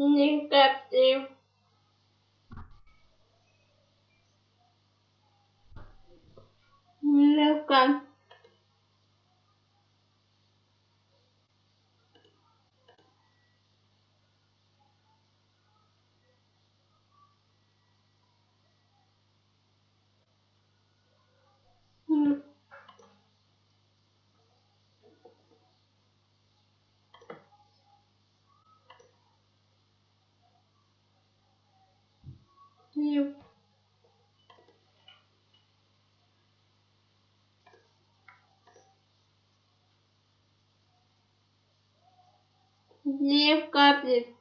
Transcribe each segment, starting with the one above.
nhưng đẹp yêu nếu cần Две капли.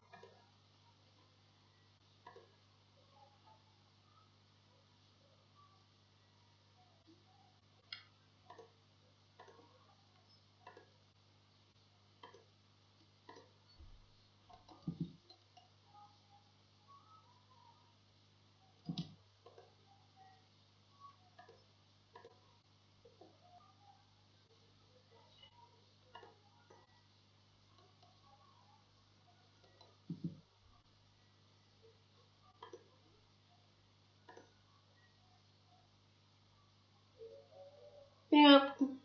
yeah.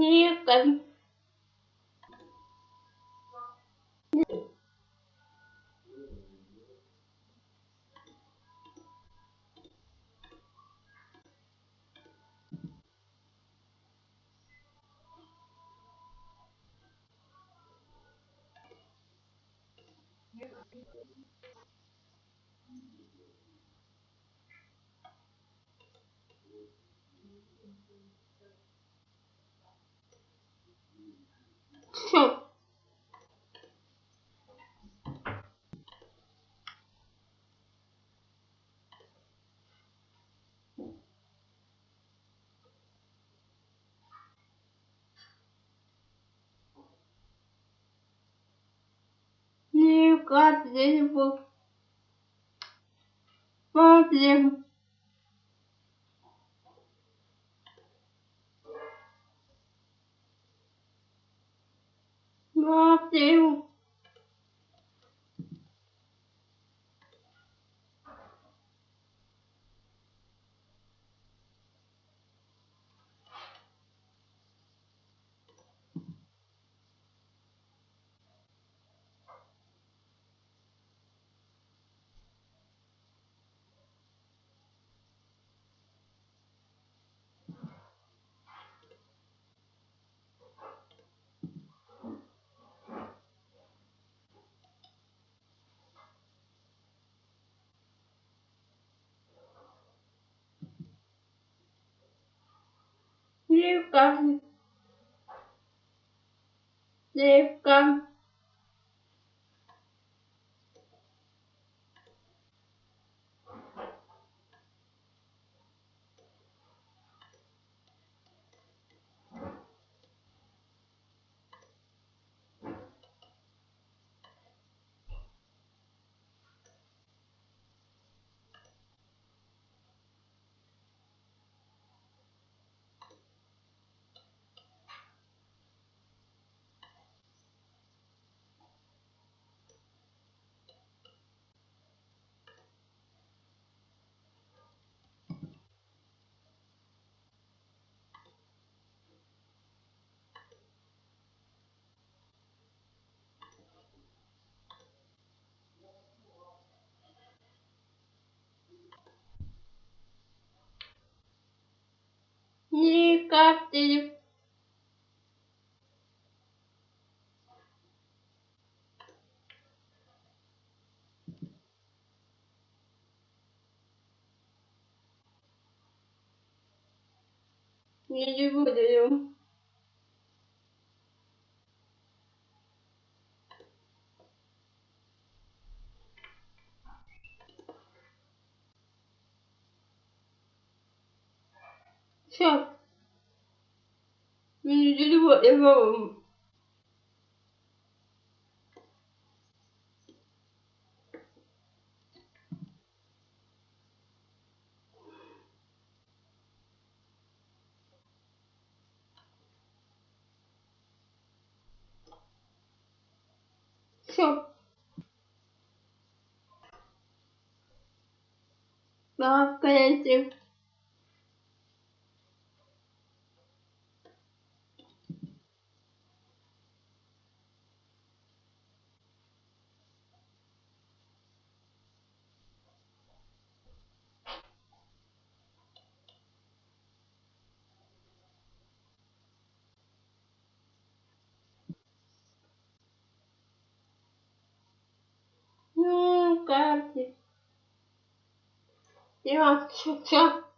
Так. Никак. Всё. Никак здесь был. often Смотрим. Смотрим. Никак. Никак. Не буду. Все. Не буду. Я Все. Да, конечно. Ну, карте. Я все, все.